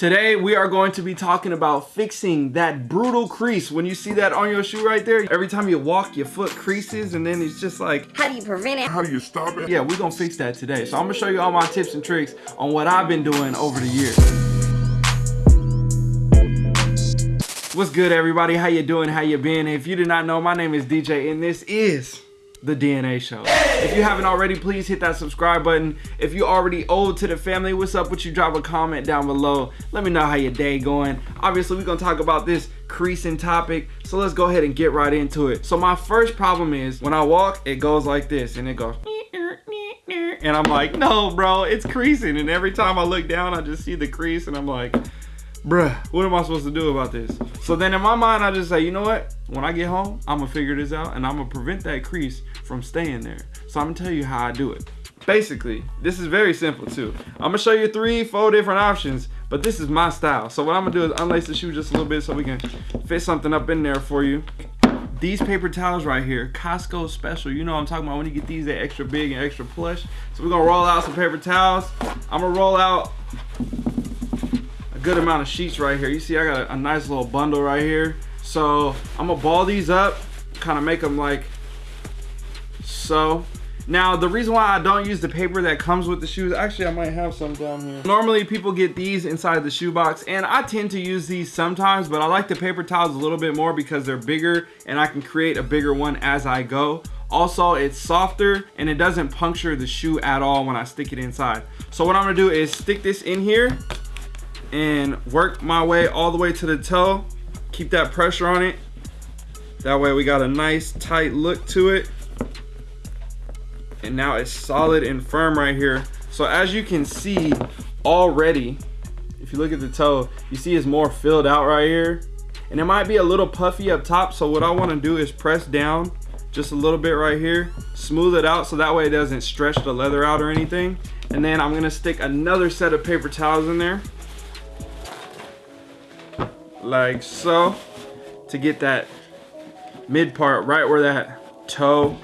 Today we are going to be talking about fixing that brutal crease. When you see that on your shoe right there, every time you walk your foot creases and then it's just like, How do you prevent it? How do you stop it? yeah, we're gonna fix that today. So I'm gonna show you all my tips and tricks on what I've been doing over the years. What's good everybody? How you doing? How you been? If you did not know, my name is DJ and this is the DNA show. If you haven't already, please hit that subscribe button. If you already old to the family, what's up with you? Drop a comment down below. Let me know how your day going. Obviously, we're gonna talk about this creasing topic. So let's go ahead and get right into it. So my first problem is when I walk, it goes like this and it goes and I'm like, no, bro, it's creasing. And every time I look down, I just see the crease and I'm like, bruh, what am I supposed to do about this? So then in my mind, I just say, you know what? When I get home, I'm gonna figure this out and I'm gonna prevent that crease from staying there. So I'm gonna tell you how I do it. Basically, this is very simple too. I'm gonna show you three, four different options, but this is my style. So what I'm gonna do is unlace the shoe just a little bit so we can fit something up in there for you. These paper towels right here, Costco special. You know what I'm talking about when you get these, they're extra big and extra plush. So we're gonna roll out some paper towels. I'm gonna roll out good amount of sheets right here. You see I got a, a nice little bundle right here. So I'm gonna ball these up, kind of make them like so. Now, the reason why I don't use the paper that comes with the shoes, actually I might have some down here. Normally people get these inside the shoe box and I tend to use these sometimes, but I like the paper towels a little bit more because they're bigger and I can create a bigger one as I go. Also, it's softer and it doesn't puncture the shoe at all when I stick it inside. So what I'm gonna do is stick this in here and work my way all the way to the toe. Keep that pressure on it. That way we got a nice tight look to it. And now it's solid and firm right here. So as you can see already if you look at the toe you see it's more filled out right here. And it might be a little puffy up top. So what I want to do is press down just a little bit right here smooth it out so that way it doesn't stretch the leather out or anything. And then I'm gonna stick another set of paper towels in there like so to get that mid part right where that toe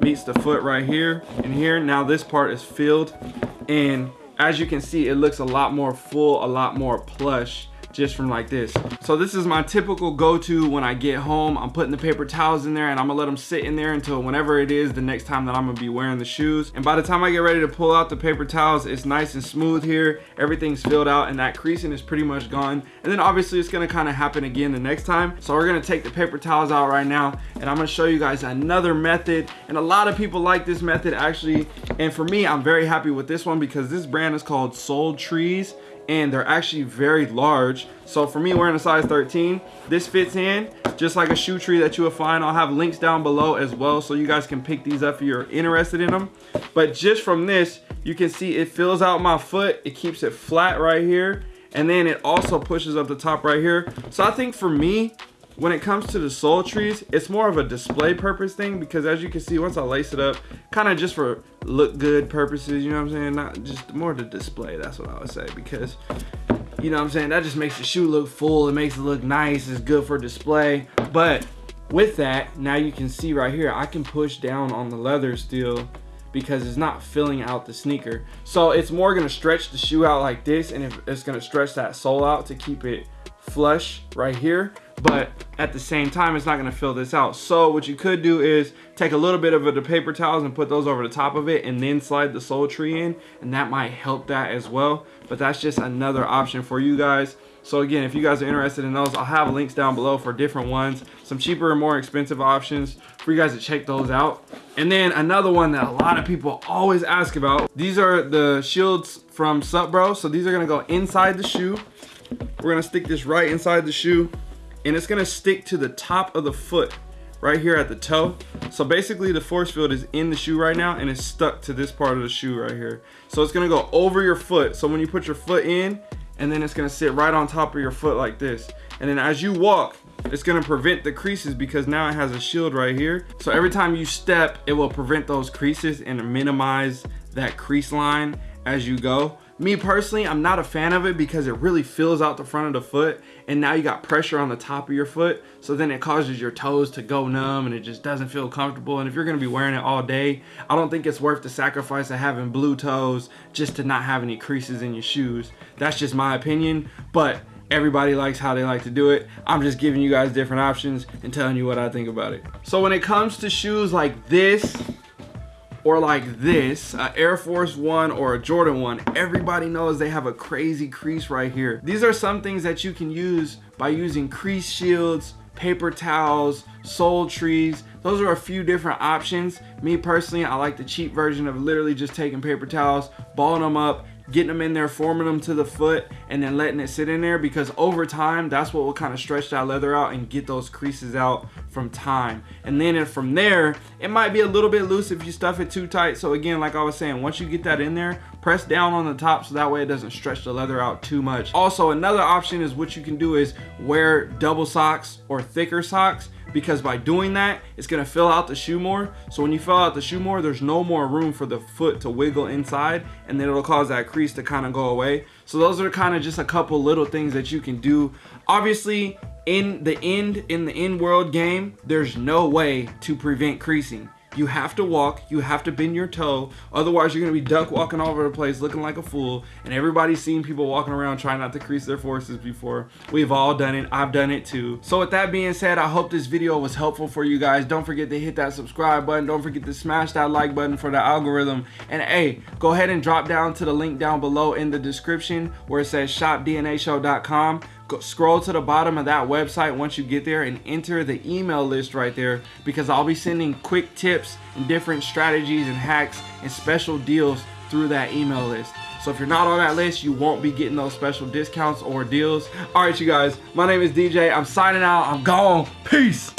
meets the foot right here and here now this part is filled. And as you can see it looks a lot more full a lot more plush just from like this. So this is my typical go-to when I get home. I'm putting the paper towels in there and I'm gonna let them sit in there until whenever it is the next time that I'm gonna be wearing the shoes. And by the time I get ready to pull out the paper towels it's nice and smooth here. Everything's filled out and that creasing is pretty much gone. And then obviously it's gonna kind of happen again the next time. So we're gonna take the paper towels out right now and I'm gonna show you guys another method. And a lot of people like this method actually. And for me I'm very happy with this one because this brand is called Soul Trees and they're actually very large. So for me wearing a size 13 this fits in just like a shoe tree that you will find. I'll have links down below as well so you guys can pick these up if you're interested in them but just from this you can see it fills out my foot. It keeps it flat right here. And then it also pushes up the top right here. So i think for me when it comes to the sole trees it's more of a display purpose thing because as you can see once i lace it up kind of just for look good purposes you know what i'm saying? Not just more to display that's what i would say because you know what i'm saying? That just makes the shoe look full it makes it look nice it's good for display. But with that now you can see right here i can push down on the leather still because it's not filling out the sneaker. So it's more to stretch the shoe out like this and it's to stretch that sole out to keep it flush right here but at the same time it's not to fill this out. So what you could do is take a little bit of the paper towels and put those over the top of it and then slide the sole tree in and that might help that as well. But that's just another option for you guys. So again if you guys are interested in those i'll have links down below for different ones some cheaper and more expensive options for you guys to check those out. And then another one that a lot of people always ask about these are the shields from Sup Bro. so these are to go inside the shoe. We're to stick this right inside the shoe and it's gonna stick to the top of the foot right here at the toe. So basically the force field is in the shoe right now and it's stuck to this part of the shoe right here. So it's gonna go over your foot. So when you put your foot in and then it's gonna sit right on top of your foot like this. And then as you walk it's gonna prevent the creases because now it has a shield right here. So every time you step it will prevent those creases and minimize that crease line as you go Me personally, I'm not a fan of it because it really fills out the front of the foot and now you got pressure on the top of your foot. So then it causes your toes to go numb and it just doesn't feel comfortable. And if you're gonna be wearing it all day, I don't think it's worth the sacrifice of having blue toes just to not have any creases in your shoes. That's just my opinion, but everybody likes how they like to do it. I'm just giving you guys different options and telling you what I think about it. So when it comes to shoes like this, or like this, Air Force One or a Jordan One, everybody knows they have a crazy crease right here. These are some things that you can use by using crease shields, paper towels, sole trees. Those are a few different options. Me personally, I like the cheap version of literally just taking paper towels, balling them up, getting them in there, forming them to the foot, and then letting it sit in there because over time, that's what will kind of stretch that leather out and get those creases out from time. And then from there, it might be a little bit loose if you stuff it too tight. So again, like I was saying, once you get that in there, press down on the top so that way it doesn't stretch the leather out too much. Also, another option is what you can do is wear double socks or thicker socks because by doing that, it's gonna fill out the shoe more. So when you fill out the shoe more, there's no more room for the foot to wiggle inside and then it'll cause that crease to kind of go away. So those are kind of just a couple little things that you can do. Obviously, in the end, in the end world game, there's no way to prevent creasing. You have to walk, you have to bend your toe, otherwise you're gonna be duck walking all over the place looking like a fool, and everybody's seen people walking around trying not to crease their forces before. We've all done it, I've done it too. So with that being said, I hope this video was helpful for you guys. Don't forget to hit that subscribe button, don't forget to smash that like button for the algorithm, and hey, go ahead and drop down to the link down below in the description where it says shopdnashow.com scroll to the bottom of that website once you get there and enter the email list right there because I'll be sending quick tips and different strategies and hacks and special deals through that email list. So if you're not on that list, you won't be getting those special discounts or deals. All right, you guys, my name is DJ. I'm signing out. I'm gone. Peace.